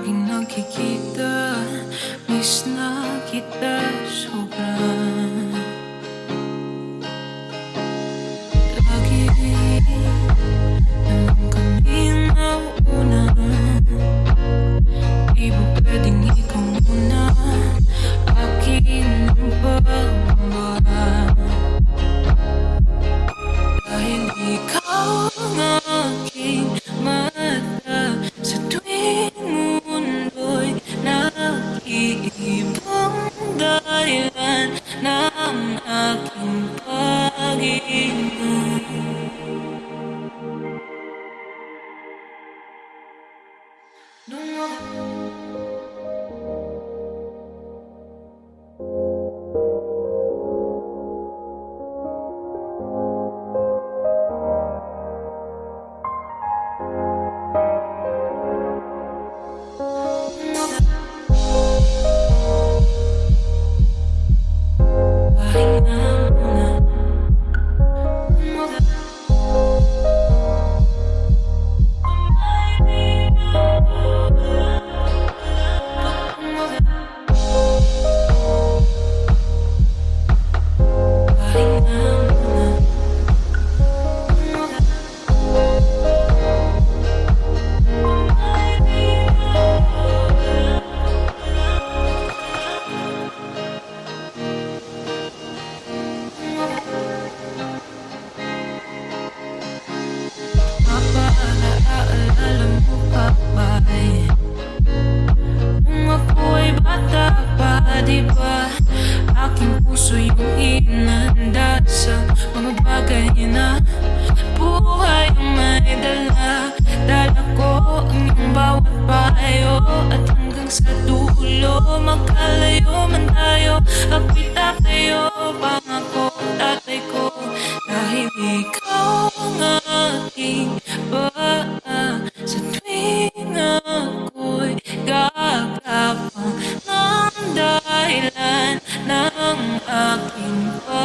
laging nagkikita Miss na kita sobrang No, no. Di ba? Aking puso yung hinanda sa mga bagay na Buhay ang may dala Dala ko ang iyong bawat payo At hanggang sa dulo Magkalayo in